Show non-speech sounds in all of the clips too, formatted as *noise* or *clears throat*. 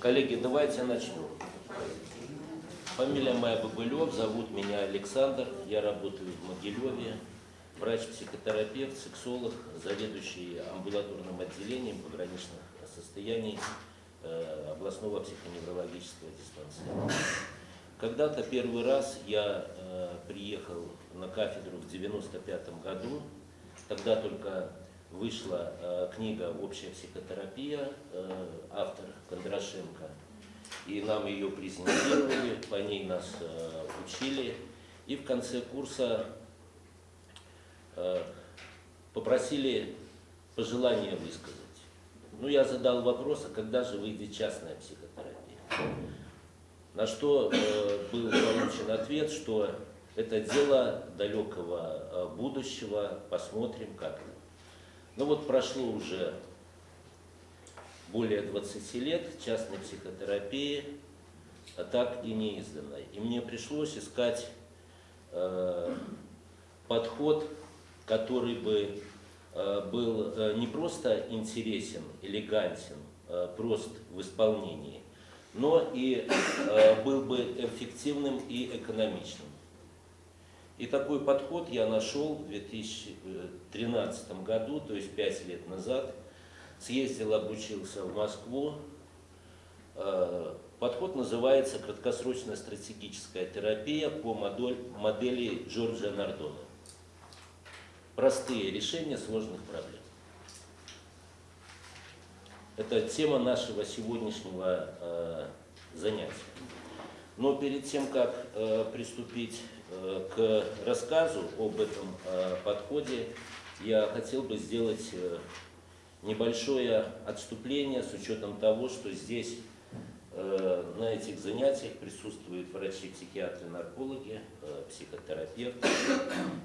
Коллеги, давайте я начну. Фамилия моя Бабылев, зовут меня Александр, я работаю в Могилеве, врач-психотерапевт, сексолог, заведующий амбулаторным отделением пограничных состояний э, областного психоневрологического диспансера. Когда-то первый раз я э, приехал на кафедру в 95 году, тогда только вышла э, книга «Общая психотерапия», э, автор Кондрашенко, и нам ее презентировали, по ней нас э, учили, и в конце курса попросили пожелания высказать. Ну, я задал вопрос, а когда же выйдет частная психотерапия? На что был получен ответ, что это дело далекого будущего, посмотрим как. Ну вот прошло уже более 20 лет частной психотерапии, а так и не изданной. И мне пришлось искать э, подход, который бы э, был э, не просто интересен, элегантен, э, прост в исполнении, но и э, был бы эффективным и экономичным. И такой подход я нашел в 2013 году, то есть 5 лет назад. Съездил, обучился в Москву. Э, подход называется краткосрочная стратегическая терапия по модели Джорджа Нардона. Простые решения сложных проблем. Это тема нашего сегодняшнего э, занятия. Но перед тем, как э, приступить к рассказу об этом э, подходе, я хотел бы сделать э, небольшое отступление с учетом того, что здесь э, на этих занятиях присутствуют врачи, психиатры, наркологи, э, психотерапевты.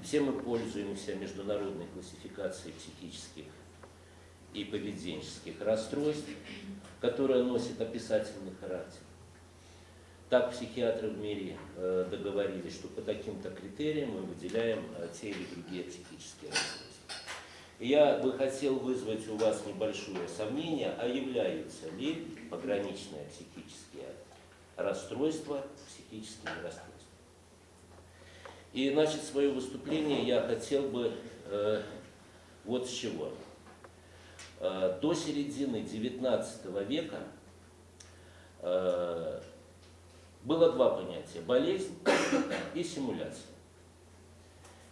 Все мы пользуемся международной классификацией психических и поведенческих расстройств, которая носит описательный характер. Так психиатры в мире э, договорились, что по таким-то критериям мы выделяем э, те или другие психические расстройства. Я бы хотел вызвать у вас небольшое сомнение, а являются ли пограничные психические расстройства психическими расстройствами. И начать свое выступление я хотел бы э, вот с чего. Э, до середины XIX века э, было два понятия – болезнь и симуляция.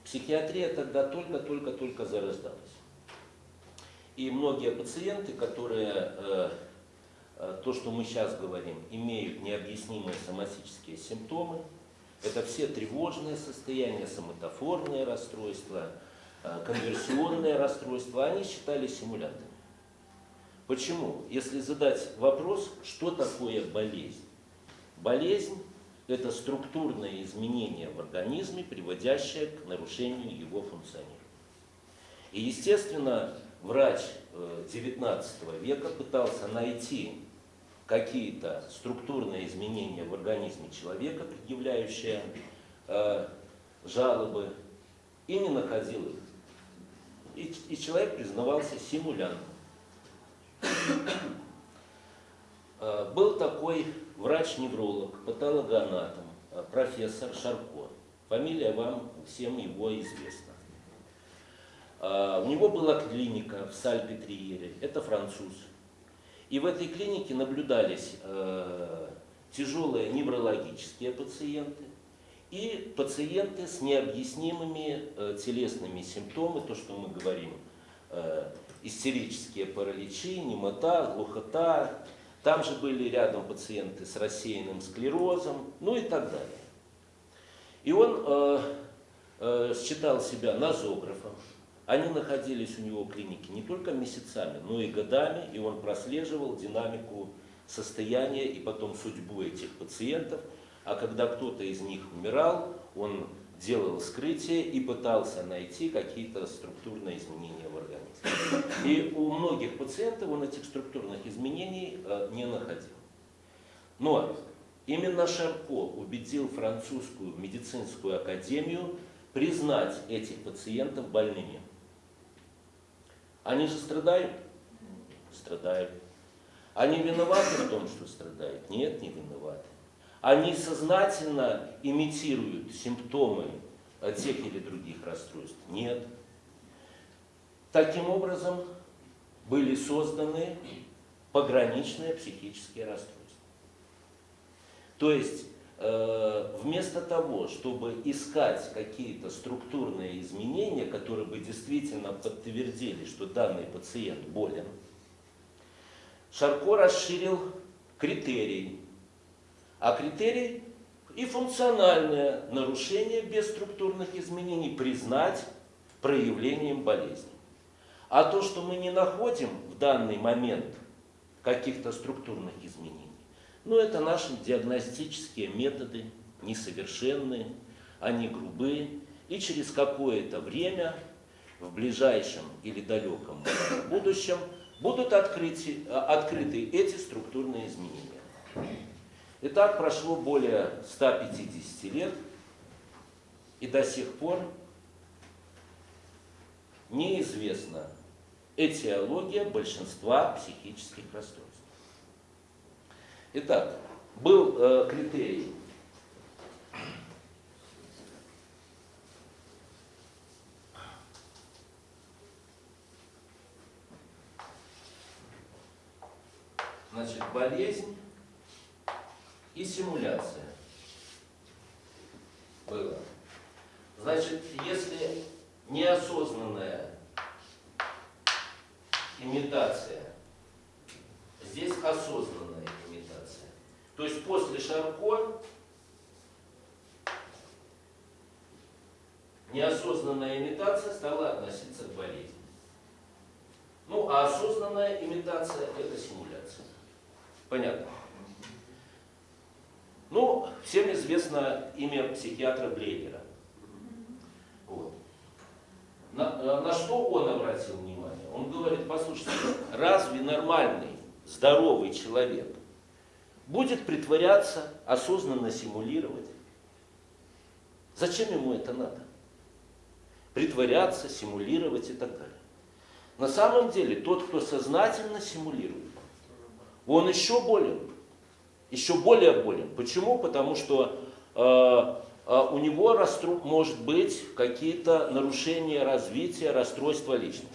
Психиатрия тогда только-только-только зарождалась. И многие пациенты, которые, э, э, то, что мы сейчас говорим, имеют необъяснимые соматические симптомы, это все тревожные состояния, соматофорные расстройства, э, конверсионные расстройства, они считались симулянтами. Почему? Если задать вопрос, что такое болезнь? Болезнь – это структурное изменение в организме, приводящее к нарушению его функционирования. И, естественно, врач XIX э, века пытался найти какие-то структурные изменения в организме человека, предъявляющие э, жалобы, и не находил их. И, и человек признавался симулянтом. Э, был такой врач-невролог, патологоанатом, э, профессор Шарко. Фамилия вам всем его известна. Э, у него была клиника в Сальпетриере, это француз. И в этой клинике наблюдались тяжелые неврологические пациенты и пациенты с необъяснимыми телесными симптомами, то, что мы говорим, истерические параличи, немота, глухота, там же были рядом пациенты с рассеянным склерозом, ну и так далее. И он э, э, считал себя нозографом. Они находились у него в клинике не только месяцами, но и годами, и он прослеживал динамику состояния и потом судьбу этих пациентов. А когда кто-то из них умирал, он делал вскрытие и пытался найти какие-то структурные изменения. И у многих пациентов он этих структурных изменений э, не находил. Но именно Шарко убедил французскую медицинскую академию признать этих пациентов больными. Они же страдают? Страдают. Они виноваты в том, что страдают? Нет, не виноваты. Они сознательно имитируют симптомы тех или других расстройств? Нет. Таким образом, были созданы пограничные психические расстройства. То есть, э, вместо того, чтобы искать какие-то структурные изменения, которые бы действительно подтвердили, что данный пациент болен, Шарко расширил критерий. А критерий и функциональное нарушение без структурных изменений признать проявлением болезни. А то, что мы не находим в данный момент каких-то структурных изменений, ну это наши диагностические методы несовершенные, они грубые, и через какое-то время, в ближайшем или далеком будущем, будут открыты, открыты эти структурные изменения. Итак, прошло более 150 лет, и до сих пор неизвестна этиология большинства психических расстройств. Итак, был э, критерий Значит, болезнь и симуляция было. Значит, если неосознанная имитация, здесь осознанная имитация. То есть после Шарко неосознанная имитация стала относиться к болезни. Ну, а осознанная имитация – это симуляция. Понятно? Ну, всем известно имя психиатра Блейгера. Вот. На, э, на что он обратил внимание? Он говорит, послушайте, разве нормальный, здоровый человек будет притворяться, осознанно симулировать? Зачем ему это надо? Притворяться, симулировать и так далее. На самом деле, тот, кто сознательно симулирует, он еще болен еще более болен. Почему? Потому что э, э, у него расстру... может быть какие-то нарушения развития, расстройства личности.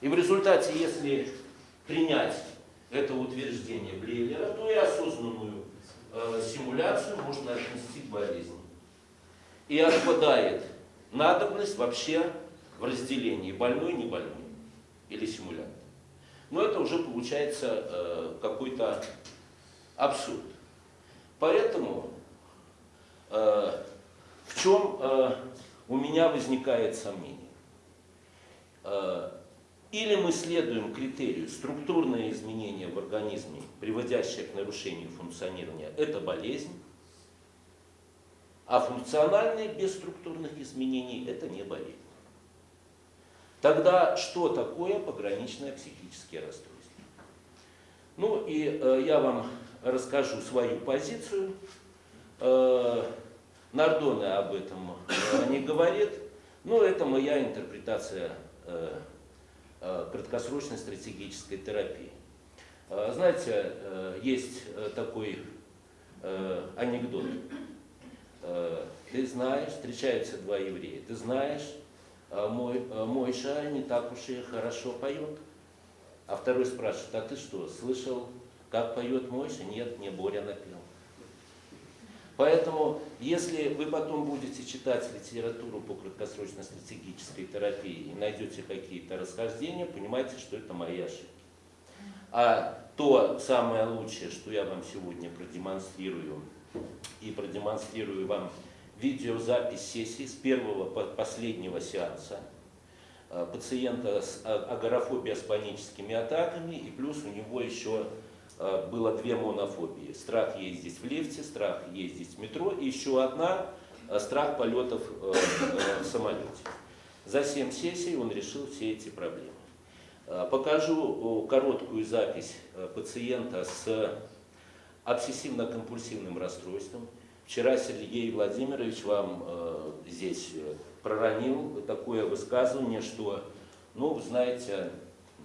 И в результате, если принять это утверждение Блейлера, то и осознанную э, симуляцию можно отнести к болезни. И отпадает надобность вообще в разделении больной не больной или симулянт. Но это уже получается э, какой-то абсурд. Поэтому э, в чем э, у меня возникает сомнение? Э, или мы следуем критерию структурное изменение в организме, приводящее к нарушению функционирования, это болезнь, а функциональные без структурных изменений это не болезнь. Тогда что такое пограничное психическое расстройство? Ну и э, я вам расскажу свою позицию. Э, Нардоне об этом э, не говорит, но это моя интерпретация э, краткосрочной стратегической терапии. Знаете, есть такой анекдот. Ты знаешь, встречаются два еврея, ты знаешь, мой, Мойша не так уж и хорошо поет. А второй спрашивает, а ты что, слышал как поет Мойша? Нет, мне Боря напел. Поэтому, если вы потом будете читать литературу по краткосрочной стратегической терапии и найдете какие-то расхождения, понимайте, что это мои ошибки. А то самое лучшее, что я вам сегодня продемонстрирую, и продемонстрирую вам видеозапись сессии с первого по последнего сеанса э, пациента с а, агорафобией с паническими атаками, и плюс у него еще было две монофобии. Страх ездить в лифте, страх ездить в метро и еще одна э, страх полетов э, в самолете. За 7 сессий он решил все эти проблемы. Покажу короткую запись пациента с обсессивно-компульсивным расстройством. Вчера Сергей Владимирович вам здесь проронил такое высказывание, что, ну, знаете,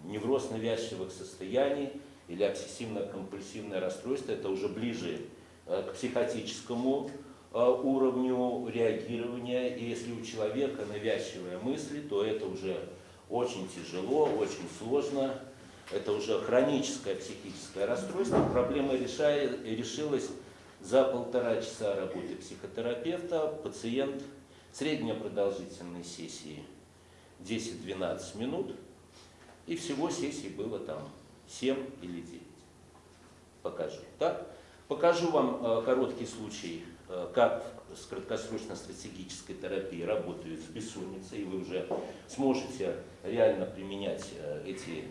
невроз навязчивых состояний – или обсессивно-компульсивное расстройство, это уже ближе э, к психотическому э, уровню реагирования. И если у человека навязчивые мысли, то это уже очень тяжело, очень сложно. Это уже хроническое психическое расстройство. Проблема решилась за полтора часа работы психотерапевта. Пациент средняя продолжительность сессии 10-12 минут. И всего сессий было там 7 или 9. Покажу. Так? Покажу вам э, короткий случай, э, как с краткосрочной стратегической терапией работают с бессонницей, и вы уже сможете реально применять э, эти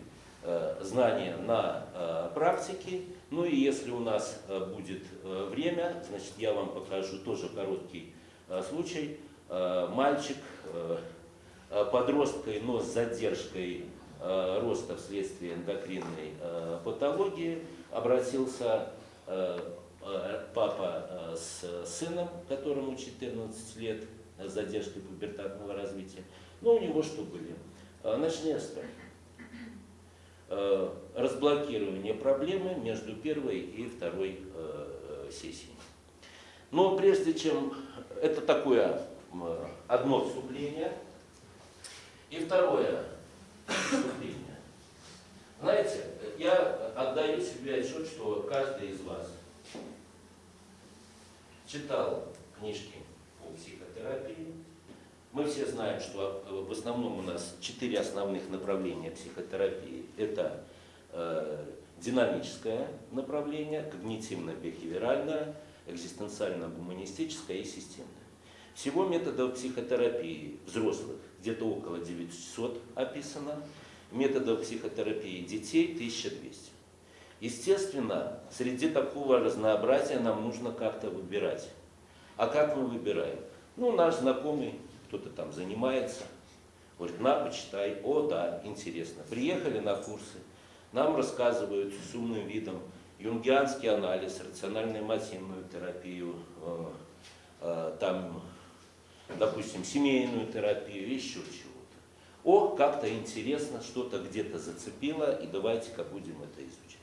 знания на практике. Ну и если у нас будет время, значит я вам покажу тоже короткий случай. Мальчик, подросткой, но с задержкой роста вследствие эндокринной э, патологии обратился э, папа с сыном, которому 14 лет, с задержкой пубертатного развития. Но у него что были? Страхи. Разблокирование проблемы между первой и второй сессией. Но прежде чем... Это такое одно вступление. И второе выступления. Знаете, я отдаю себе отчет, что каждый из вас читал книжки по психотерапии. Мы все знаем, что в основном у нас четыре основных направления психотерапии. Это э, динамическое направление, когнитивно-бихевиоральное, экзистенциально-гуманистическое и системное. Всего методов психотерапии взрослых где-то около 900 описано, методов психотерапии детей 1200. Естественно, среди такого разнообразия нам нужно как-то выбирать. А как мы выбираем? Ну, наш знакомый, кто-то там занимается, говорит, на, почитай, о, да, интересно. Приехали на курсы, нам рассказывают с умным видом юнгианский анализ, рационально-эмотивную терапию, э, э, там допустим, семейную терапию, еще чего-то. О, как-то интересно, что-то где-то зацепило, и давайте-ка будем это изучать.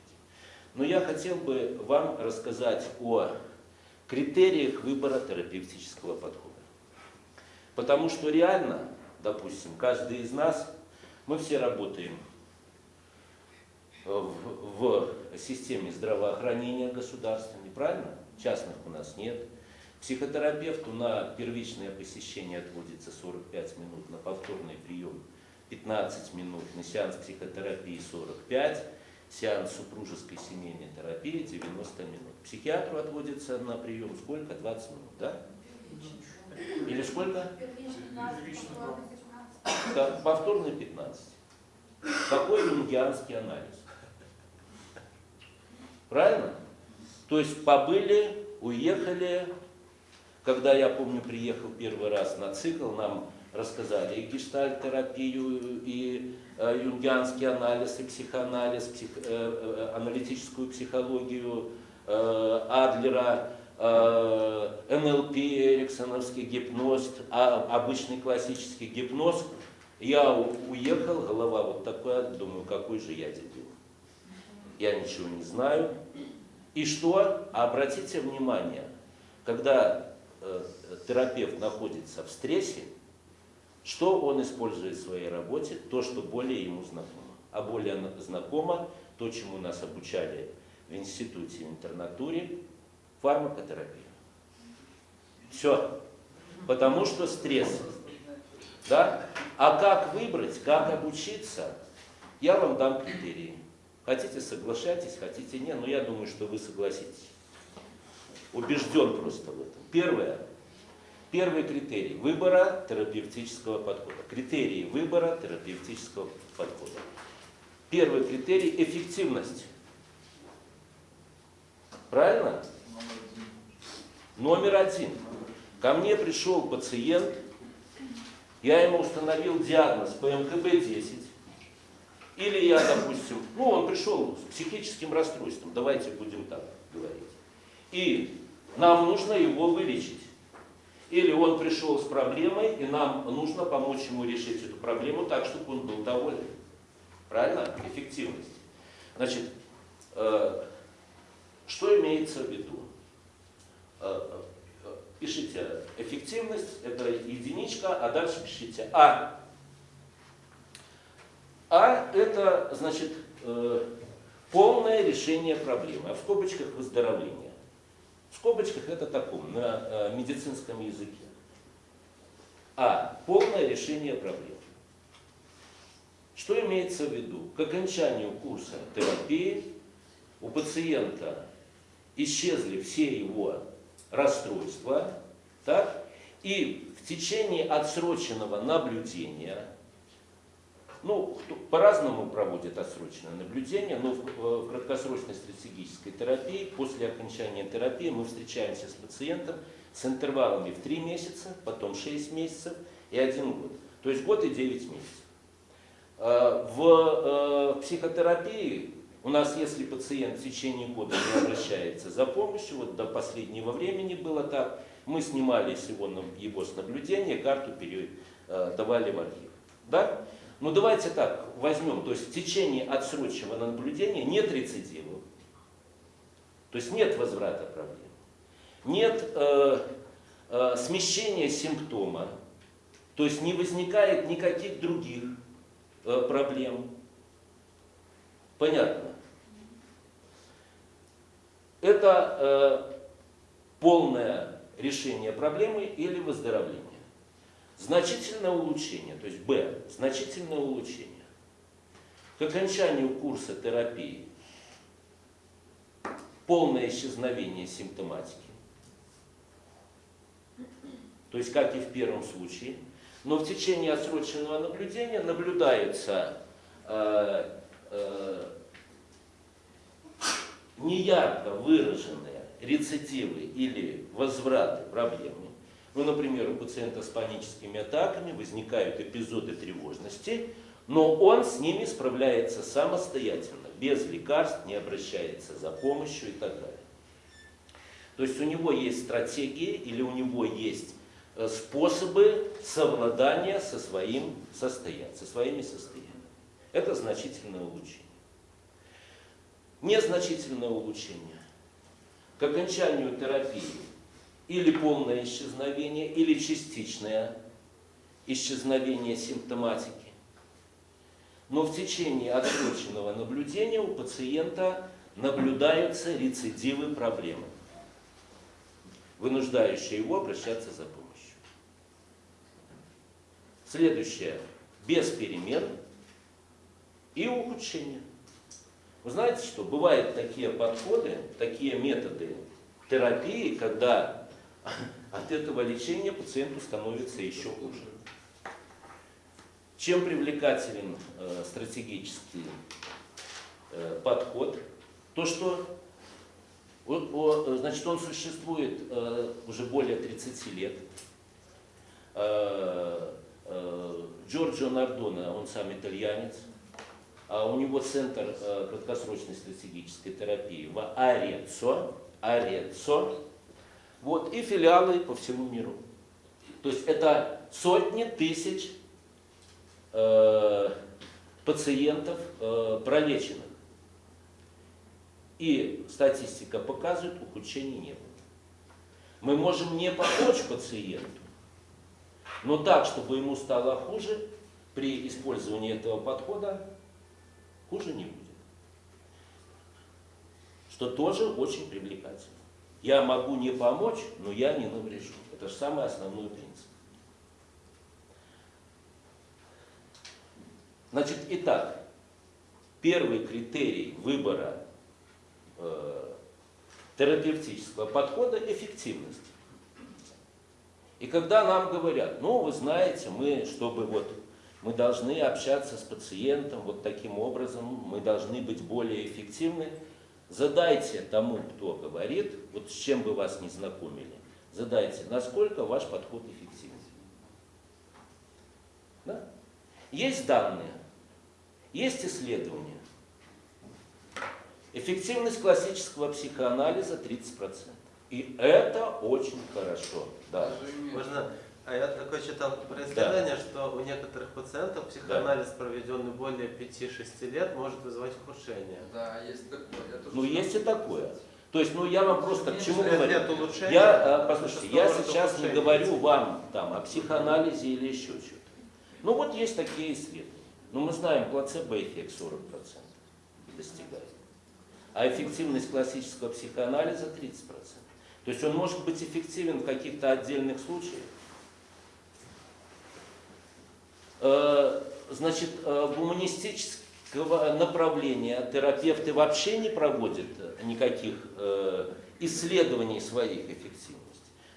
Но я хотел бы вам рассказать о критериях выбора терапевтического подхода. Потому что реально, допустим, каждый из нас, мы все работаем в, в системе здравоохранения государственной, правильно? Частных у нас нет. Психотерапевту на первичное посещение отводится 45 минут, на повторный прием 15 минут, на сеанс психотерапии 45, сеанс супружеской семейной терапии 90 минут. Психиатру отводится на прием сколько? 20 минут, да? Или сколько? Повторный 15. Какой юнгианский анализ? Правильно? То есть побыли, уехали, когда, я помню, приехал первый раз на цикл, нам рассказали и гештальт-терапию, и э, юнгианский анализ, и психоанализ, псих, э, э, аналитическую психологию э, Адлера, э, НЛП, эриксоновский гипноз, а, обычный классический гипноз. Я уехал, голова вот такая, думаю, какой же я дебил. Я ничего не знаю. И что? Обратите внимание, когда терапевт находится в стрессе, что он использует в своей работе? То, что более ему знакомо. А более знакомо то, чему нас обучали в институте, в интернатуре, фармакотерапия. Все. Потому что стресс. Да? А как выбрать, как обучиться, я вам дам критерии. Хотите, соглашайтесь, хотите, нет, но я думаю, что вы согласитесь. Убежден просто в этом. Первое. Первый критерий выбора терапевтического подхода. Критерии выбора терапевтического подхода. Первый критерий – эффективность. Правильно? Номер один. Ко мне пришел пациент, я ему установил диагноз ПМКБ-10, или я, допустим, ну он пришел с психическим расстройством, давайте будем так говорить. И нам нужно его вылечить. Или он пришел с проблемой, и нам нужно помочь ему решить эту проблему так, чтобы он был доволен. Правильно? Эффективность. Значит, Э, что имеется в виду? Э, э, пишите эффективность, это единичка, а дальше пишите А. А это значит полное решение проблемы, а в скобочках выздоровление. В скобочках это таком, на медицинском языке. А. Полное решение проблем. Что имеется в виду? К окончанию курса терапии у пациента исчезли все его расстройства, так? и в течение отсроченного наблюдения, ну, по-разному проводят отсроченное наблюдение, но в, э, в краткосрочной стратегической терапии, после окончания терапии мы встречаемся с пациентом с интервалами в 3 месяца, потом 6 месяцев и 1 год. То есть год и 9 месяцев. Э, в э, психотерапии у нас, если пациент в течение года не обращается за помощью, вот до последнего времени было так, мы снимали его, его с наблюдения, карту передавали в архив. Да? Ну давайте так возьмем, то есть в течение отсроченного наблюдения нет рецидивов, то есть нет возврата проблем, нет э, э, смещения симптома, то есть не возникает никаких других Э, проблем. Понятно. Это э, полное решение проблемы или выздоровление. Значительное улучшение, то есть Б, значительное улучшение. К окончанию курса терапии полное исчезновение симптоматики. То есть, как и в первом случае – но в течение отсроченного наблюдения наблюдаются э, э, неярко выраженные рецидивы или возвраты проблемы. Ну, например, у пациента с паническими атаками возникают эпизоды тревожности, но он с ними справляется самостоятельно, без лекарств, не обращается за помощью и так далее. То есть у него есть стратегии или у него есть Э, способы совладания со, своим состоянием, со своими состояниями. Это значительное улучшение. Незначительное улучшение. К окончанию терапии или полное исчезновение, или частичное исчезновение симптоматики. Но в течение отсроченного наблюдения у пациента наблюдаются рецидивы проблемы, вынуждающие его обращаться за помощью. Следующее. Без перемен и ухудшения. Вы знаете, что бывают такие подходы, такие методы терапии, когда *laughs* от этого лечения пациенту становится еще хуже. Чем привлекателен э, стратегический э, подход? То, что о, о, значит, он существует э, уже более 30 лет. Э, Э, Джорджо Нардона, он сам итальянец, а у него центр э, краткосрочной стратегической терапии в Арецо, Арецо, вот, и филиалы по всему миру. То есть это сотни тысяч э, пациентов э, пролеченных. И статистика показывает, ухудшений не было. Мы можем не помочь пациенту, но так, чтобы ему стало хуже, при использовании этого подхода хуже не будет. Что тоже очень привлекательно. Я могу не помочь, но я не наврежу. Это же самый основной принцип. Значит, итак, первый критерий выбора э, терапевтического подхода – эффективность. И когда нам говорят, ну, вы знаете, мы, чтобы вот, мы должны общаться с пациентом вот таким образом, мы должны быть более эффективны, задайте тому, кто говорит, вот с чем бы вас не знакомили, задайте, насколько ваш подход эффективен. Да? Есть данные, есть исследования. Эффективность классического психоанализа 30%. И это очень хорошо. Да. Можно А я такое читал про исследование, что у некоторых пациентов психоанализ, проведенный более 5-6 лет, может вызывать ухудшение. Да, есть такое. Ну, есть и такое. То есть, ну, я вам просто к чему говорю. Я, э, послушайте, я сейчас не говорю вам там о психоанализе или еще что-то. Ну, вот есть такие исследования. Ну, мы знаем, плацебо-эффект 40% достигает. А эффективность классического психоанализа 30%. То есть он может быть эффективен в каких-то отдельных случаях. Э, Значит, э, гуманистического направления терапевты вообще не проводят э, никаких э, исследований своих эффективностей.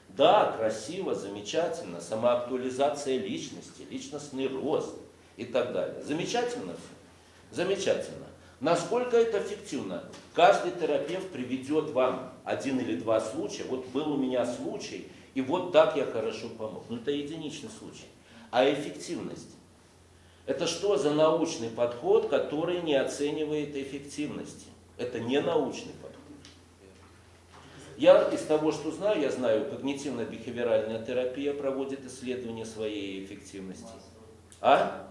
Да, красиво, замечательно, самоактуализация личности, личностный рост и так далее. Замечательно все? Замечательно. Насколько это эффективно? Каждый терапевт приведет вам один или два случая. Вот был у меня случай, и вот так я хорошо помог. Ну, это единичный случай. А эффективность? Это что за научный подход, который не оценивает эффективности? Это не научный подход. Я из того, что знаю, я знаю, когнитивно-бихевиоральная терапия проводит исследование своей эффективности. А?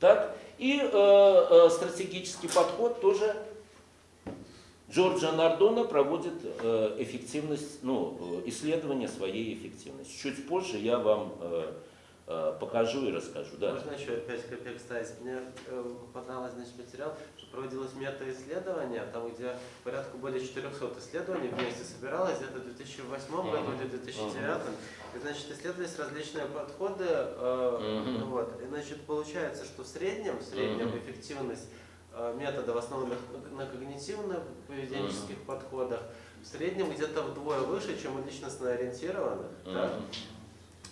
Так? И э, э, стратегический подход тоже Джорджа Нардона проводит э, эффективность, ну, э, исследование своей эффективности. Чуть позже я вам э, покажу и расскажу. Да. Можно еще 5 копеек ставить? Мне э, попадалось значит, материал, что проводилось мета-исследование, там где порядка более 400 исследований вместе собиралось, где-то в 2008 году или 2009. И, значит, исследовались различные подходы. э, вот. И, значит, получается, что в среднем, в среднем эффективность э, метода в основном на- на когнитивно-поведенческих подходах в среднем где-то вдвое выше, чем у личностно ориентированных. да?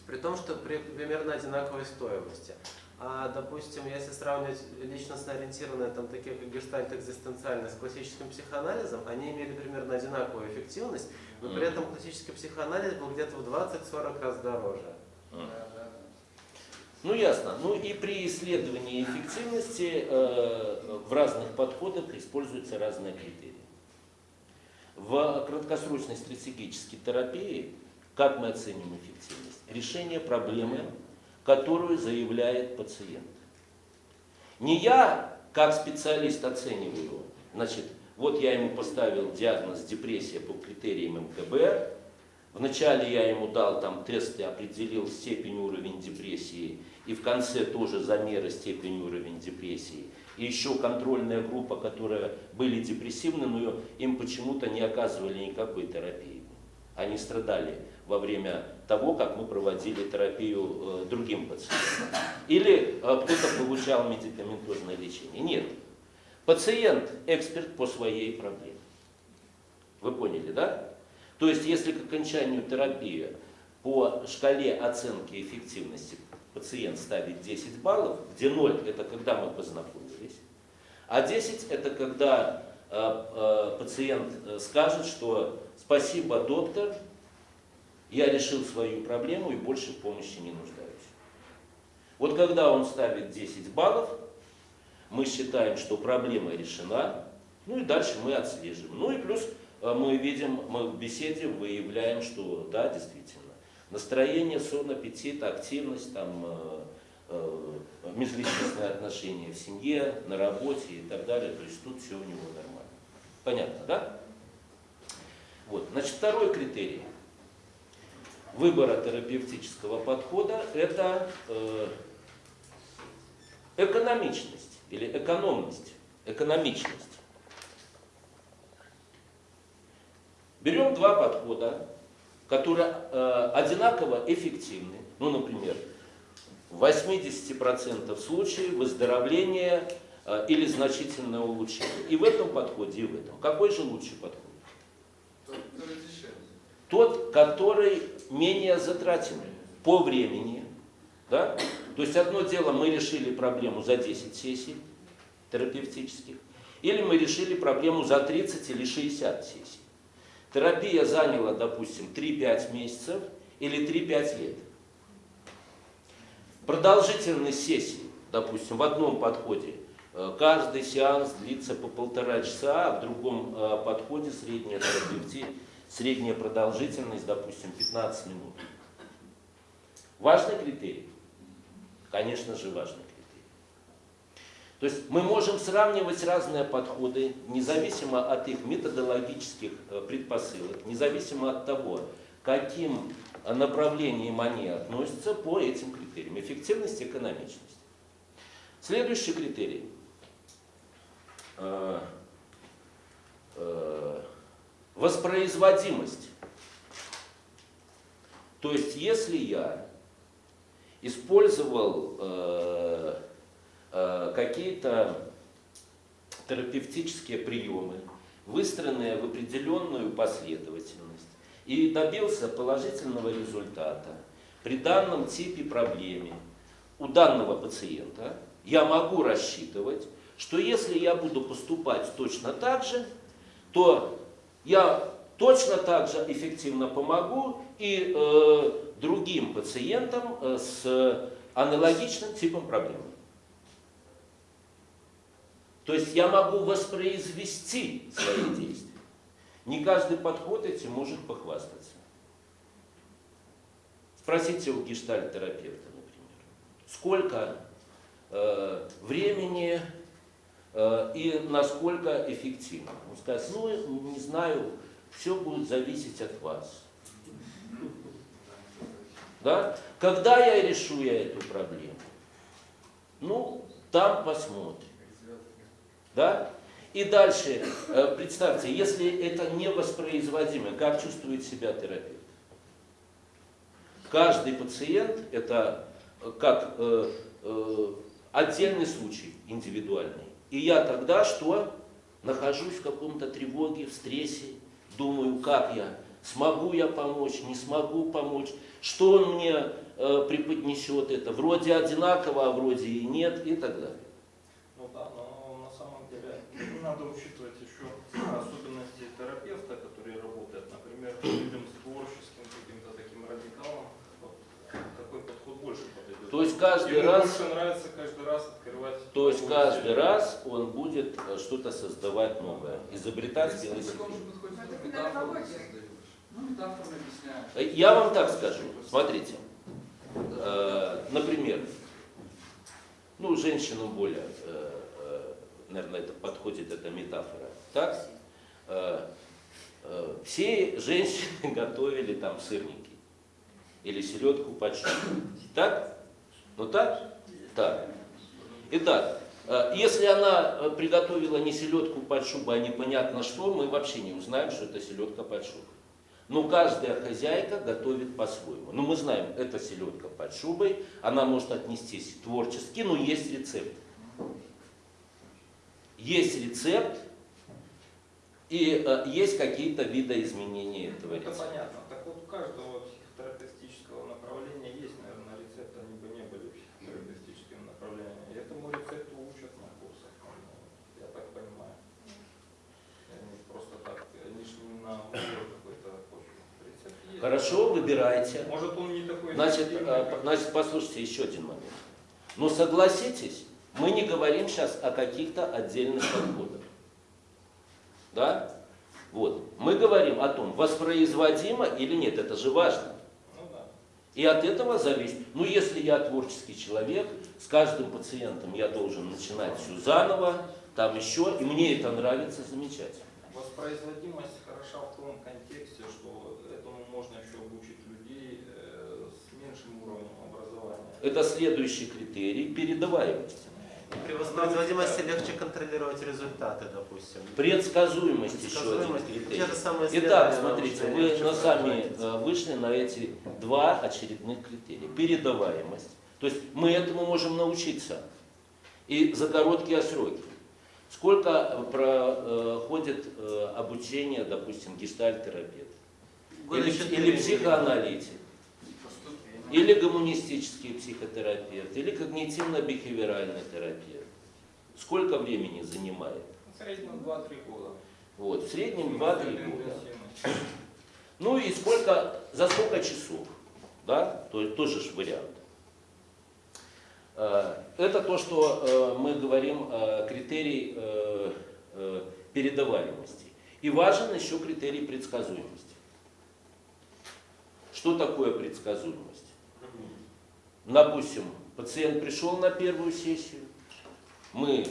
При том, что при примерно одинаковой стоимости. А, допустим, если сравнивать личностно ориентированные, там, такие как гештальт экзистенциальный с классическим психоанализом, они имели примерно одинаковую эффективность, но при этом классический психоанализ был где-то в 20-40 раз дороже. Ну ясно. Ну и при исследовании эффективности э, в разных подходах используются разные критерии. В краткосрочной стратегической терапии как мы оценим эффективность? Решение проблемы, которую заявляет пациент. Не я, как специалист, оцениваю, значит, вот я ему поставил диагноз депрессия по критериям МКБ, Вначале я ему дал там тесты, определил степень уровень депрессии, и в конце тоже замеры степени уровень депрессии. И еще контрольная группа, которые были депрессивны, но им почему-то не оказывали никакой терапии. Они страдали во время того, как мы проводили терапию э, другим пациентам. Или э, кто-то получал медикаментозное лечение. Нет. Пациент эксперт по своей проблеме. Вы поняли, да? То есть, если к окончанию терапии по шкале оценки эффективности пациент ставит 10 баллов, где 0 это когда мы познакомились, а 10 это когда э, пациент скажет, что спасибо, доктор, я решил свою проблему и больше помощи не нуждаюсь. Вот когда он ставит 10 баллов, мы считаем, что проблема решена, ну и дальше мы отслеживаем. Ну и плюс э, мы видим, мы в беседе выявляем, что да, действительно, настроение, сон, аппетит, активность, там, э, э, межличностные отношения в семье, на работе и так далее. То есть тут все у него нормально. Понятно, да? Вот. Значит, второй критерий выбора терапевтического подхода – это э, экономичность или экономность, экономичность. Берем два подхода, которые э, одинаково эффективны. Ну, например, в 80% случаев выздоровление э, или значительное улучшение. И в этом подходе, и в этом. Какой же лучший подход? Тот, который менее затратен по времени. Да? То есть одно дело, мы решили проблему за 10 сессий терапевтических, или мы решили проблему за 30 или 60 сессий. Терапия заняла, допустим, 3-5 месяцев или 3-5 лет. Продолжительность сессии, допустим, в одном подходе каждый сеанс длится по полтора часа, а в другом э, подходе средняя терапевти, средняя продолжительность, допустим, 15 минут. Важный критерий? Конечно же, важный критерий. То есть мы можем сравнивать разные подходы, независимо от их методологических э, предпосылок, независимо от того, каким э, направлениям они относятся по этим критериям. Эффективность, экономичность. Следующий критерий. Э, э, Воспроизводимость. То есть, если я использовал э, какие-то терапевтические приемы, выстроенные в определенную последовательность, и добился положительного результата при данном типе проблеме у данного пациента, я могу рассчитывать, что если я буду поступать точно так же, то я точно так же эффективно помогу и э, другим пациентам э, с аналогичным типом проблемы. То есть я могу воспроизвести свои *clears throat* действия. Не каждый подход этим может похвастаться. Спросите у гештальт-терапевта, например, сколько э, времени и насколько эффективно. Он скажет, ну, не знаю, все будет зависеть от вас. Да? Когда я решу я эту проблему? Ну, там посмотрим. Да? И дальше, э, представьте, если это невоспроизводимо, как чувствует себя терапевт? Каждый пациент это э, как э, э, отдельный случай, индивидуальный. И я тогда что? Нахожусь в каком-то тревоге, в стрессе, думаю, как я, смогу я помочь, не смогу помочь, что он мне э, преподнесет это, вроде одинаково, а вроде и нет, и так далее. Ну да, но на самом деле надо учитывать еще особенности терапевта, который работает. Например, людям с творческим каким-то таким радикалом вот, такой подход больше подойдет. То есть каждый Ему раз, больше нравится каждый раз. То есть каждый раз он будет э, что-то создавать новое, изобретать велосипед. Ну. Э, Я вам так скажу, смотрите, э, например, ну, женщинам более, наверное, это подходит, эта метафора, так? Все женщины *laughs* готовили там сырники или селедку под шубой. Так? Ну так? Так. Итак, э, если она э, приготовила не селедку под шубой, а непонятно что, мы вообще не узнаем, что это селедка под шубой. Но каждая хозяйка готовит по-своему. Ну, мы знаем, это селедка под шубой, она может отнестись творчески, но есть рецепт. Есть рецепт, и э, есть какие-то видоизменения этого Это рецепта. понятно. Так вот, у каждого психотерапевтического направления есть, наверное, рецепт, они бы не были психотерапевтическим направлением. И этому рецепту учат на курсах, ну, я так понимаю. Они просто так, они же не на уровне какой-то почвы. Рецепт есть. Хорошо, выбирайте. Может, он не такой Значит, как- значит, послушайте еще один момент. Но согласитесь, мы не говорим сейчас о каких-то отдельных подходах. Да? Вот. Мы говорим о том, воспроизводимо или нет, это же важно. Ну да. И от этого зависит. Ну, если я творческий человек, с каждым пациентом я должен начинать все заново, там еще, и мне это нравится, замечательно. Воспроизводимость хороша в том контексте, что можно еще обучить людей э, с меньшим уровнем образования. Это следующий критерий передаваемости. При воспроизводимости легче контролировать результаты, допустим. Предсказуемость еще один Предсказуемость. критерий. Итак, смотрите, вы на сами э, вышли на эти два очередных критерия. Передаваемость. То есть мы этому можем научиться. И за короткие сроки. Сколько проходит э, обучение, допустим, гештальт-терапевт? Года Или, или психоаналитик? Или гуманистический психотерапевт? Или когнитивно-бихевиоральный терапевт? Сколько времени занимает? В среднем 2-3 года. Вот, в среднем 2-3 года. Ну и сколько, за сколько часов, да, то есть тоже ж вариант. Э, Это то, что э, мы говорим критерий э, передаваемости. И важен еще критерий предсказуемости. Что такое предсказуемость? допустим, пациент пришел на первую сессию, мы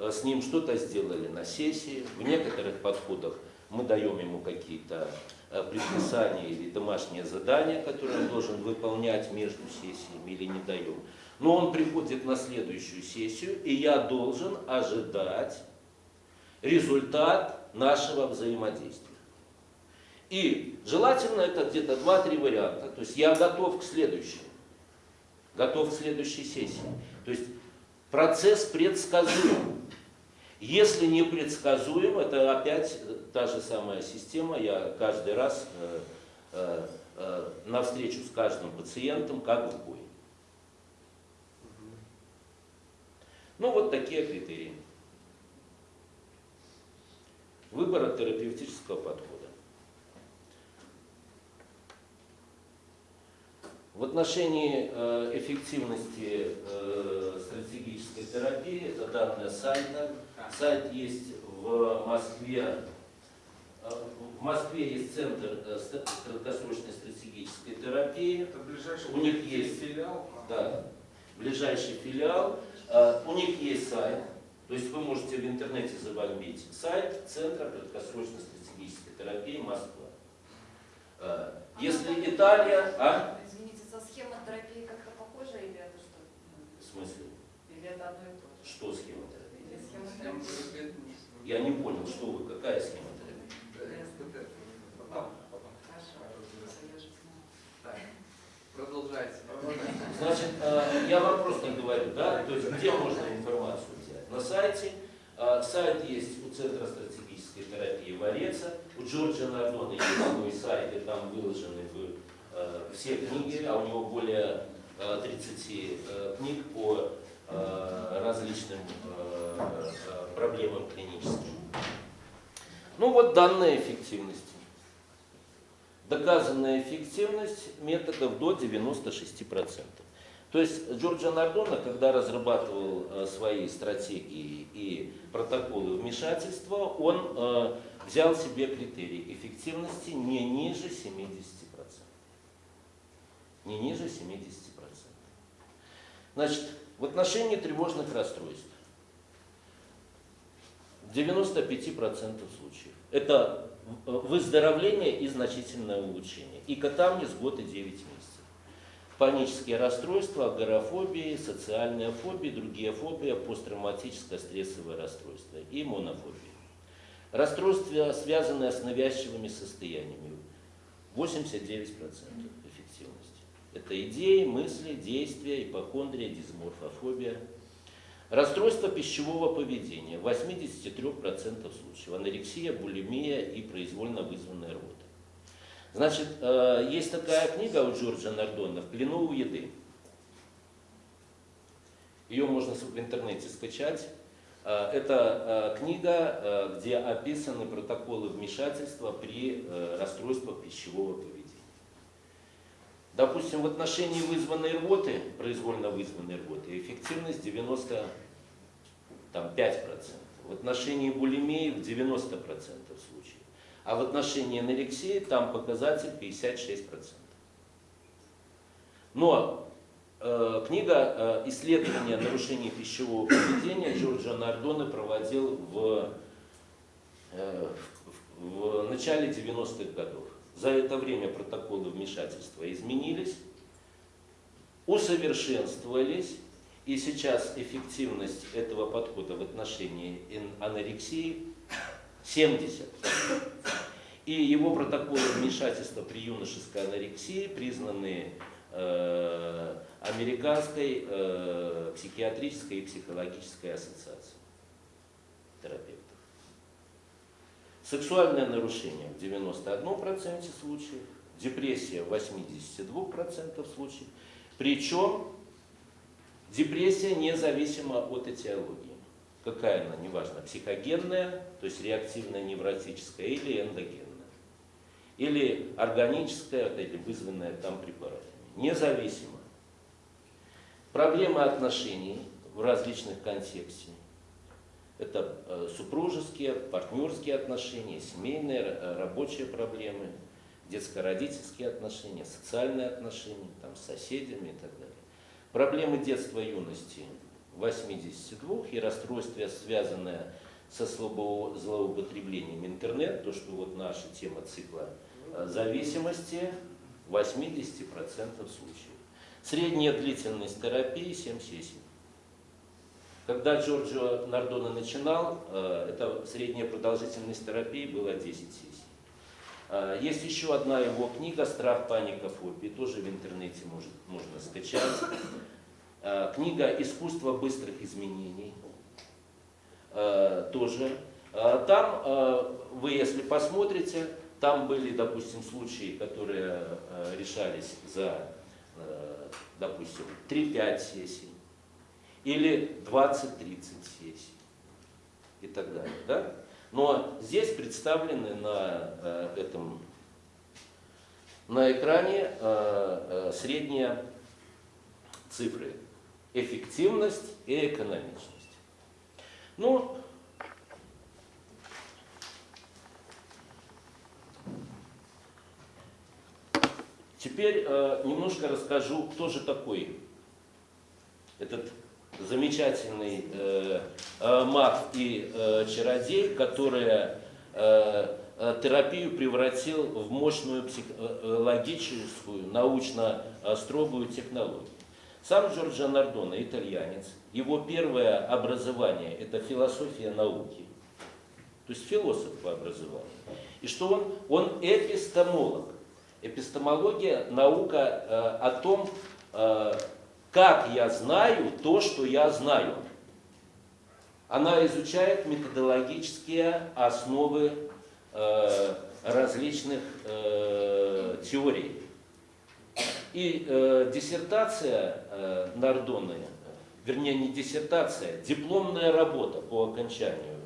э, с ним что-то сделали на сессии, в некоторых подходах мы даем ему какие-то э, предписания или домашние задания, которые он должен выполнять между сессиями или не даем. Но он приходит на следующую сессию, и я должен ожидать результат нашего взаимодействия. И желательно это где-то 2-3 варианта. То есть я готов к следующему, готов к следующей сессии. То есть процесс предсказуем. Если не предсказуем, это опять та же самая система. Я каждый раз э, э, э, на встречу с каждым пациентом как в бой. Ну вот такие критерии. Выбора терапевтического подхода. В отношении э, эффективности э, стратегической терапии, это данные сайта. Сайт есть в Москве. Э, В Москве есть центр краткосрочной стратегической терапии. Это ближайший У них есть. филиал. Да, ближайший филиал. У них есть сайт, то есть вы можете в интернете забомбить сайт Центра краткосрочной стратегической терапии Москва. Если Италия, а? Со схемой терапии как-то похоже или это что? В смысле, Или это одно и то же? что схема терапии? Или схема Схема терапии? терапии. Я не понял, что вы, какая потом. Хорошо, продолжайте. Значит, э, я вам просто говорю, да, то есть где можно информацию взять? На сайте. Э, Сайт есть у Центра стратегической терапии Вареца, у Джорджа Нардона есть свой сайт, и там выложены все книги, а у него более э, 30 э, книг по э, различным э, э, проблемам клиническим. Ну вот данные эффективности. Доказанная эффективность методов до 96%. То есть Джорджо Нардона, когда разрабатывал э, свои стратегии и протоколы вмешательства, он э, взял себе критерий эффективности не ниже 70%. Не ниже 70%. Значит, в отношении тревожных расстройств в 95% случаев это выздоровление и значительное улучшение. И катамнез год и 9 месяцев. Панические расстройства, агорафобии, социальная фобия, другие фобии, посттравматическое стрессовое расстройство и монофобия. Расстройства, связанные с навязчивыми состояниями. 89% эффективности. Это идеи, мысли, действия, ипохондрия, дисморфофобия. Расстройство пищевого поведения в 83% случаев. Анорексия, булимия и произвольно вызванная рвота. Значит, э, есть такая книга у Джорджа Нардона «В плену у еды». Ее можно в интернете скачать. Э, Это э, книга, где описаны протоколы вмешательства при расстройствах пищевого поведения. Допустим, в отношении вызванной рвоты, произвольно вызванной рвоты, эффективность 95%. В отношении булимии в 90% случаев. А в отношении анорексии там показатель 56%. Но э, книга э, «Исследование нарушений пищевого поведения» Джорджа Нардоне проводил в, э, в, в начале 90-х годов. За это время протоколы вмешательства изменились, усовершенствовались, и сейчас эффективность этого подхода в отношении анорексии 70. И его протоколы вмешательства при юношеской анорексии признаны э, Американской э, психиатрической и психологической ассоциацией терапевтов. Сексуальное нарушение в 91% случаев, депрессия в 82% случаев. Причем депрессия независима от этиологии. Какая она, неважно, психогенная, то есть реактивная невротическая или эндогенная. Или органическая, или вызванная там препаратами. Независимо. Проблемы отношений в различных контексте. Это э, супружеские, партнерские отношения, семейные, э, рабочие проблемы, детско-родительские отношения, социальные отношения там, с соседями и так далее. проблемы детства и юности 82 и расстройство, связанное со злоупотреблением интернет, то, что вот наша тема цикла э, зависимости 80% случаев. Средняя длительность терапии 7 сессий. Когда Джорджо Нардоне начинал, э, это средняя продолжительность терапии была 10 сессий. Э, Есть еще одна его книга «Страх, паника, фобия», тоже в интернете может, можно скачать. Э, Книга «Искусство быстрых изменений» тоже. Там вы, если посмотрите, там были, допустим, случаи, которые решались за, допустим, 3-5 сессий или 20-30 сессий и так далее. Да? Но здесь представлены на э, этом на экране э, э, средние цифры. Эффективность и экономичность. Ну, теперь э, немножко расскажу, кто же такой этот замечательный э, э, маг и э, чародей, который э, э, терапию превратил в мощную психологическую, научно э, строгую технологию. Сам Джорджо Нардоне, итальянец, его первое образование – это философия науки, то есть философ по образованию. И что он? Он эпистемолог. Эпистемология – наука э, о том, э, как я знаю то, что я знаю. Она изучает методологические основы э, различных э, теорий. И э, диссертация э, Нардоне, вернее не диссертация, дипломная работа по окончанию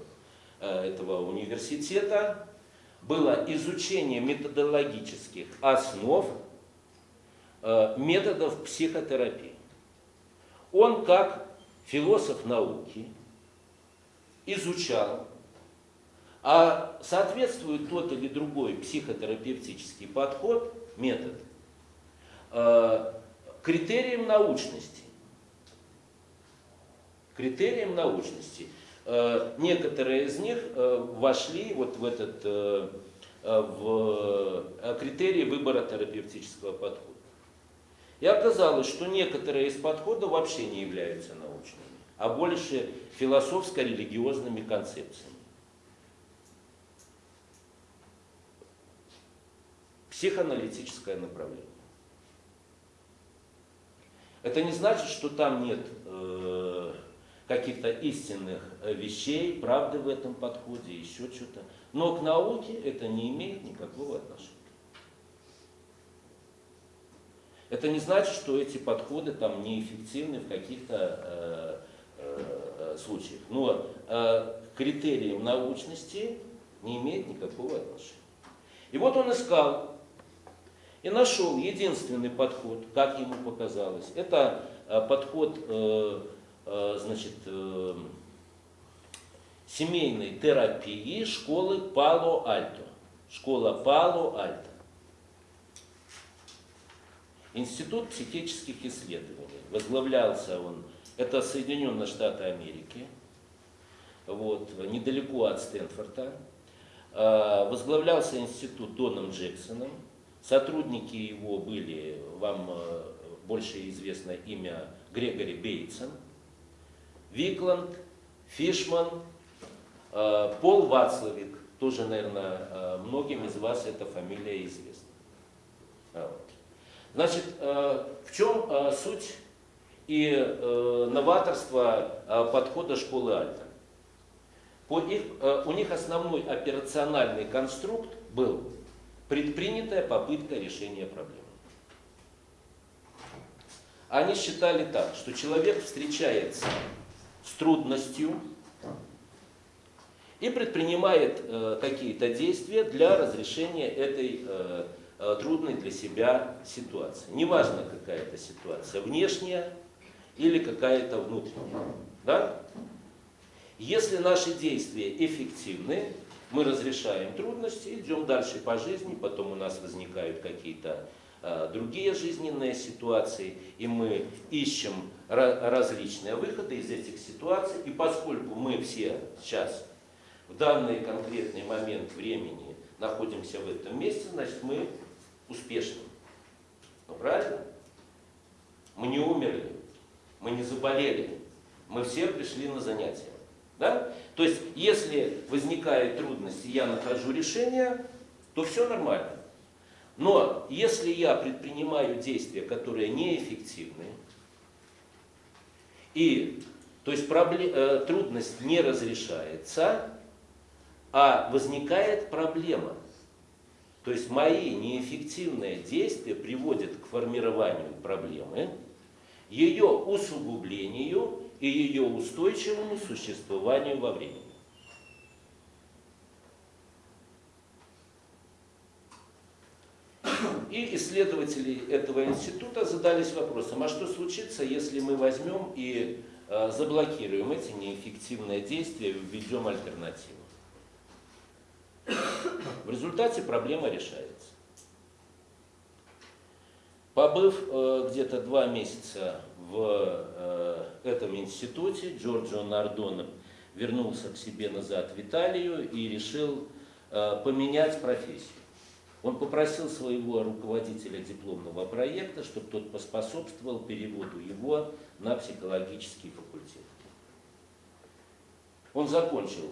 э, этого университета было изучение методологических основ э, методов психотерапии. Он как философ науки изучал, а соответствует тот или другой психотерапевтический подход, метод, э, критериям научности. Критериям научности. Э, Некоторые из них э, вошли вот в этот в критерии выбора терапевтического подхода. И оказалось, что некоторые из подходов вообще не являются научными, а больше философско-религиозными концепциями. Психоаналитическое направление. Это не значит, что там нет э, каких-то истинных вещей, правды в этом подходе, еще что-то. Но к науке это не имеет никакого отношения. Это не значит, что эти подходы там неэффективны в каких-то э, э, случаях. Но э, к критериям научности не имеет никакого отношения. И вот он искал и нашел единственный подход, как ему показалось. Это э, подход э, э, значит, э, семейной терапии школы Пало-Альто. Школа Пало-Альто. Институт психических исследований. Возглавлялся он, это Соединенные Штаты Америки, вот, недалеко от Стэнфорда. Э, Возглавлялся институт Доном Джексоном. Сотрудники его были, вам э, больше известно имя Грегори Бейтсон, Викланд, Фишман, э, Пол Вацлавик, тоже, наверное, э, многим из вас эта фамилия известна. А. Значит, э, в чем э, суть и э, новаторство подхода школы Альта? По их, у них основной операциональный конструкт был предпринятая попытка решения проблемы. Они считали так, что человек встречается с трудностью и предпринимает э, какие-то действия для разрешения этой э, трудной для себя ситуации. Неважно, какая это ситуация, внешняя или какая-то внутренняя. Да? Если наши действия эффективны, мы разрешаем трудности, идем дальше по жизни, потом у нас возникают какие-то э, другие жизненные ситуации, и мы ищем ра- различные выходы из этих ситуаций. И поскольку мы все сейчас в данный конкретный момент времени находимся в этом месте, значит мы успешны. Ну, правильно? Мы не умерли, мы не заболели, мы все пришли на занятия. Да? То есть, если возникает трудность, и я нахожу решение, то все нормально. Но если я предпринимаю действия, которые неэффективны, и то есть пробле- э, трудность не разрешается, а возникает проблема. То есть мои неэффективные действия приводят к формированию проблемы, ее усугублению и ее устойчивому существованию во времени. И исследователи этого института задались вопросом, а что случится, если мы возьмем и э, заблокируем эти неэффективные действия и введем альтернативу? В результате проблема решается. Побыв э, где-то два месяца в э, этом институте, Джорджо Нардоне вернулся к себе назад в Италию и решил э, поменять профессию. Он попросил своего руководителя дипломного проекта, чтобы тот поспособствовал переводу его на психологический факультет. Он закончил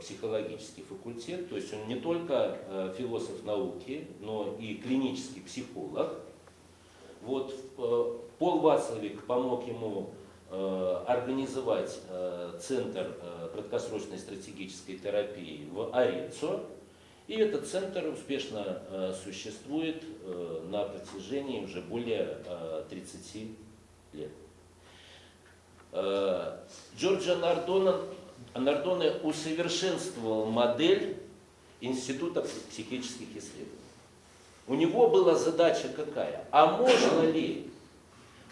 психологический факультет, то есть он не только э, философ науки, но и клинический психолог. Вот э, Пол Вацлавик помог ему э, организовать э, Центр э, краткосрочной стратегической терапии в Орецо. И этот центр успешно э, существует э, на протяжении уже более э, 30 лет. Э, Джорджо Нардоне, усовершенствовал модель Института психических исследований. У него была задача какая? А можно ли,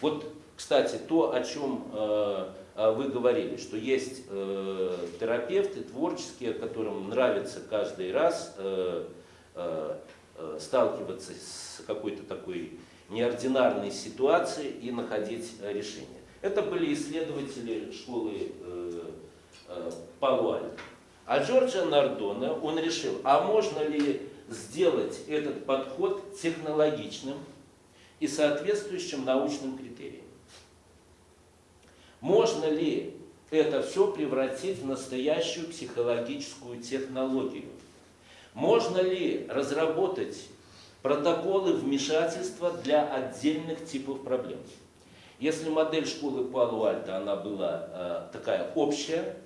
вот, кстати, то, о чем э, э, вы говорили, что есть э, терапевты творческие, которым нравится каждый раз э, э, э, сталкиваться с какой-то такой неординарной ситуацией и находить решение. Это были исследователи школы э, Палуальто. А Джорджо Нардоне, он решил, а можно ли сделать этот подход технологичным и соответствующим научным критериям? Можно ли это все превратить в настоящую психологическую технологию? Можно ли разработать протоколы вмешательства для отдельных типов проблем? Если модель школы Палуальто, она была э, такая общая,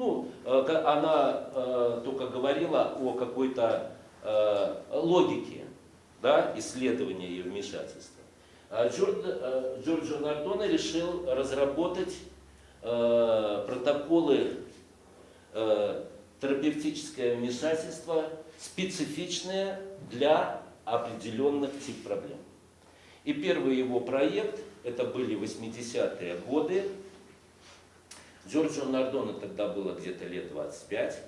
ну, э, она э, только говорила о какой-то э, логике да, исследования и вмешательства. А Джорд- Джорджо Нардоне решил разработать протоколы терапевтическое вмешательство, специфичное для определенных тип проблем. И первый его проект, это были 80-е годы, Джорджо Нардоне тогда было где-то лет 25.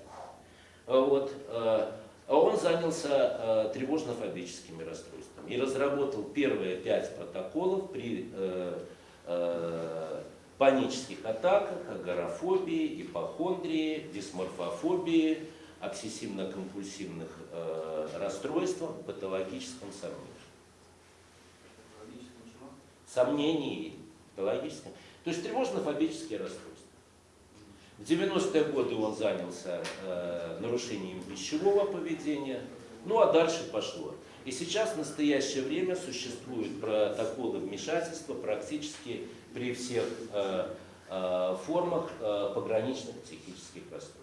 А Вот. э, а Он занялся э, тревожно-фобическими расстройствами и разработал первые пять протоколов при э, панических атаках, агорафобии, ипохондрии, дисморфофобии, обсессивно-компульсивных э, расстройствах, патологическом сомнении. Сомнении патологическом. То есть тревожно-фобические расстройства. В 90-е годы он занялся э, нарушением пищевого поведения, ну а дальше пошло. И сейчас в настоящее время существуют протоколы вмешательства практически при всех э, э, формах э, пограничных психических расстройств.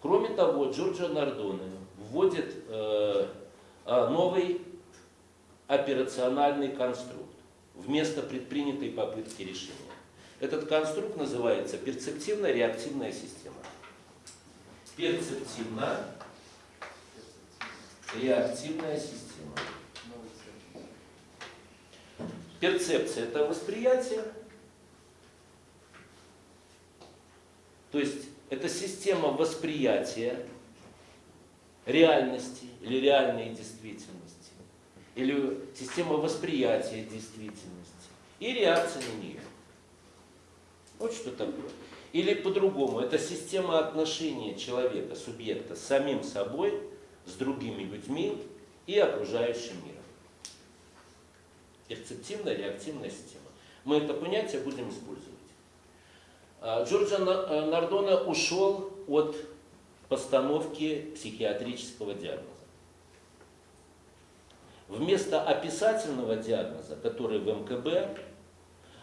Кроме того, Джорджо Нардоне вводит э, э, новый операциональный конструкт вместо предпринятой попытки решения. Этот конструкт называется перцептивно-реактивная система. Перцептивно-реактивная система. Перцепция – это восприятие. То есть это система восприятия реальности или реальной действительности. или система восприятия действительности и реакция на нее. Вот что такое. Или по-другому, это система отношения человека, субъекта с самим собой, с другими людьми и окружающим миром. Перцептивная реактивная система. Мы это понятие будем использовать. А, Джорджо На- э, Нардона ушел от постановки психиатрического диагноза. Вместо описательного диагноза, который в МКБ, а,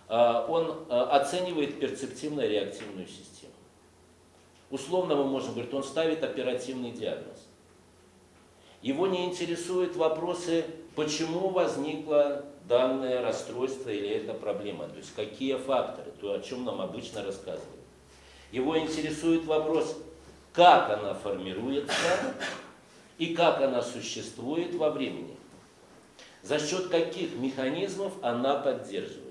он а, оценивает перцептивно-реактивную систему. Условно мы можем говорить, он ставит оперативный диагноз. Его не интересуют вопросы, почему возникло данное расстройство или эта проблема, то есть какие факторы, то, о чем нам обычно рассказывают. Его интересует вопрос, как она формируется и как она существует во времени. За счет каких механизмов она поддерживается.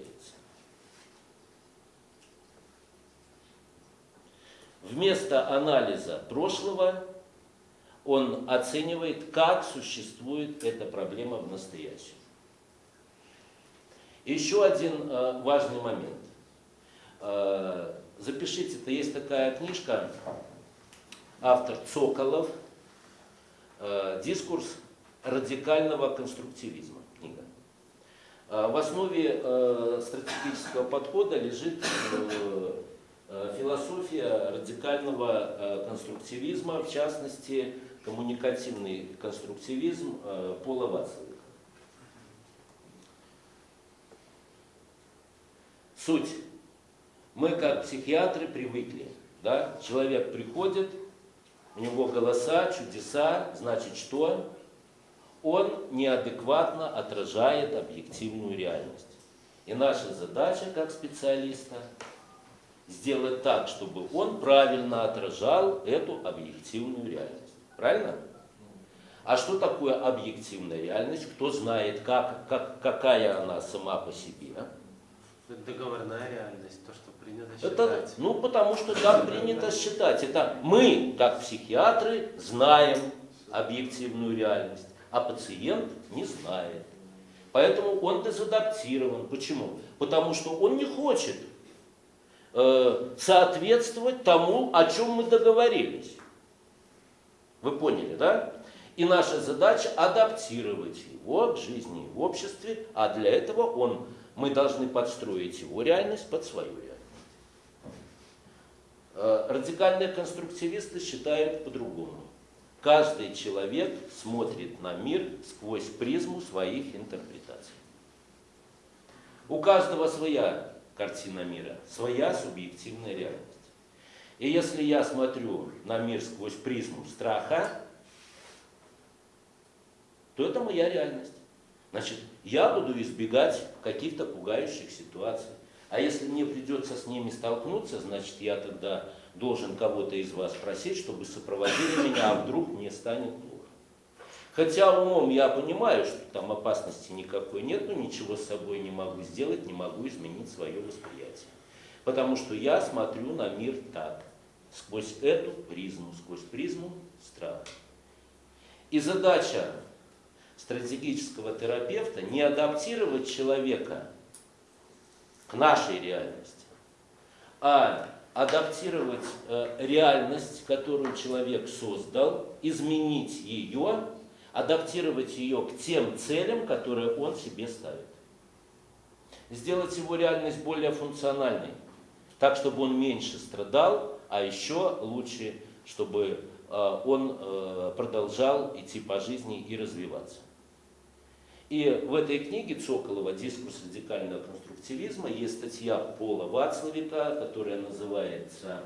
Вместо анализа прошлого он оценивает, как существует эта проблема в настоящем. Еще один э, важный момент. Э, запишите, это есть такая книжка, автор Цоколов, э, «Дискурс радикального конструктивизма» книга. В основе стратегического подхода лежит философия радикального э, конструктивизма, в частности, коммуникативный конструктивизм э, Пола Вацлавика. Суть. Мы, как психиатры, привыкли. Да? Человек приходит, у него голоса, чудеса, значит что? Он неадекватно отражает объективную реальность. И наша задача, как специалиста, сделать так, чтобы он правильно отражал эту объективную реальность. Правильно? А что такое объективная реальность? Кто знает, как, как, какая она сама по себе? Это договорная реальность, то, что принято Это, считать. ну, потому что так принято считать. Это мы, как психиатры, знаем объективную реальность, а пациент не знает. Поэтому он дезадаптирован. Почему? Потому что он не хочет соответствовать тому, о чем мы договорились. Вы поняли, да? И наша задача адаптировать его к жизни в обществе, а для этого он, мы должны подстроить его реальность под свою реальность. Э, Радикальные конструктивисты считают по-другому. Каждый человек смотрит на мир сквозь призму своих интерпретаций. У каждого своя картина мира, своя субъективная реальность. И если я смотрю на мир сквозь призму страха, то это моя реальность. Значит, я буду избегать каких-то пугающих ситуаций. А если мне придется с ними столкнуться, значит, я тогда должен кого-то из вас просить, чтобы сопроводили меня, а вдруг мне станет плохо. Хотя умом я понимаю, что там опасности никакой нет, но ничего с собой не могу сделать, не могу изменить свое восприятие. Потому что я смотрю на мир так, сквозь эту призму, сквозь призму страха. И задача стратегического терапевта не адаптировать человека к нашей реальности, а адаптировать э, реальность, которую человек создал, изменить ее, адаптировать ее к тем целям, которые он себе ставит. Сделать его реальность более функциональной, так, чтобы он меньше страдал, а еще лучше, чтобы э, он э, продолжал идти по жизни и развиваться. И в этой книге Цоколова «Дискурс радикального конструктивизма» есть статья Пола Вацлавика, которая называется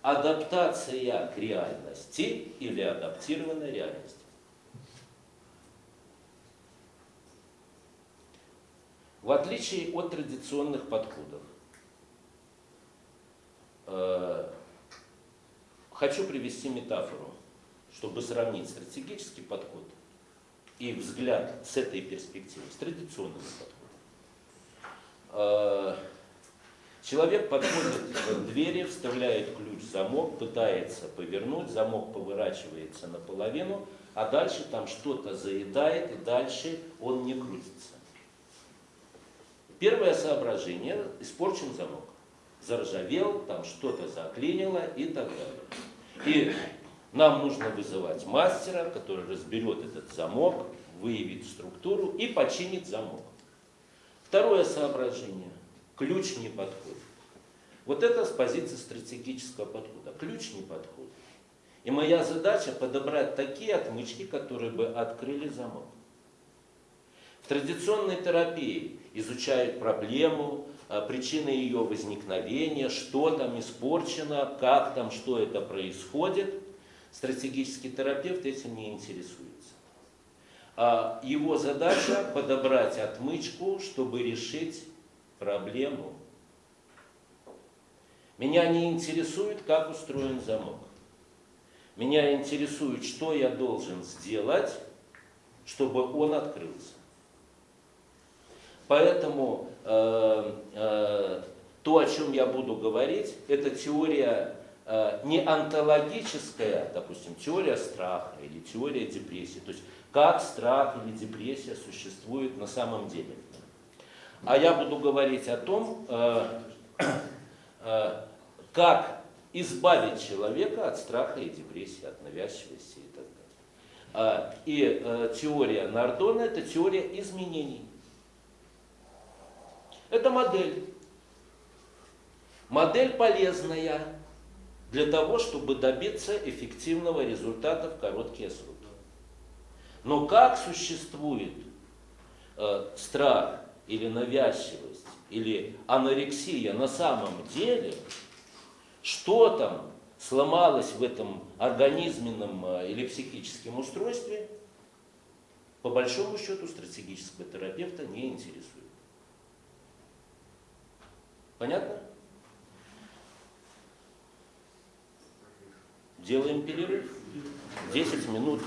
«Адаптация к реальности» или «Адаптированная реальность». В отличие от традиционных подходов, э, хочу привести метафору, чтобы сравнить стратегический подход и взгляд с этой перспективы, с традиционным подходом. Э, Человек подходит к двери, вставляет ключ в замок, пытается повернуть, замок поворачивается наполовину, а дальше там что-то заедает, и дальше он не крутится. Первое соображение – испорчен замок. Заржавел, там что-то заклинило и так далее. И нам нужно вызывать мастера, который разберет этот замок, выявит структуру и починит замок. Второе соображение. Ключ не подходит. Вот это с позиции стратегического подхода. Ключ не подходит. И моя задача подобрать такие отмычки, которые бы открыли замок. Традиционной терапии изучают проблему, а, причины ее возникновения, что там испорчено, как там, что это происходит. Стратегический терапевт этим не интересуется. А Его задача *coughs* подобрать отмычку, чтобы решить проблему. Меня не интересует, как устроен замок. Меня интересует, что я должен сделать, чтобы он открылся. Поэтому э, э, то, о чем я буду говорить, это теория э, не онтологическая, допустим, теория страха или теория депрессии. То есть как страх или депрессия существует на самом деле. А я буду говорить о том, э, э, как избавить человека от страха и депрессии, от навязчивости и так далее. А, И э, теория Нардона – это теория изменений. Это модель. Модель полезная для того, чтобы добиться эффективного результата в короткие сроки. Но как существует э, страх или навязчивость или анорексия на самом деле, что там сломалось в этом организменном э, или психическом устройстве, по большому счету стратегического терапевта не интересует. Понятно? Делаем перерыв. 10 минут